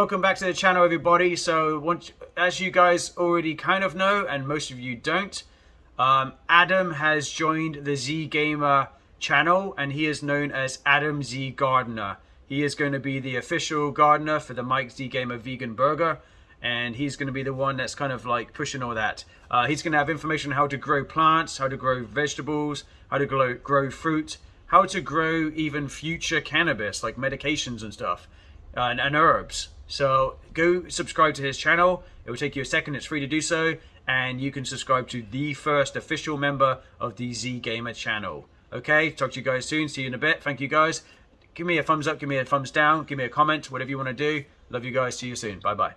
Welcome back to the channel everybody. So once, as you guys already kind of know, and most of you don't, um, Adam has joined the Z Gamer channel and he is known as Adam Z Gardener. He is going to be the official gardener for the Mike Z Gamer Vegan Burger and he's going to be the one that's kind of like pushing all that. Uh, he's going to have information on how to grow plants, how to grow vegetables, how to grow, grow fruit, how to grow even future cannabis like medications and stuff uh, and, and herbs. So go subscribe to his channel. It will take you a second. It's free to do so. And you can subscribe to the first official member of the Z Gamer channel. Okay, talk to you guys soon. See you in a bit. Thank you guys. Give me a thumbs up, give me a thumbs down, give me a comment, whatever you want to do. Love you guys. See you soon. Bye bye.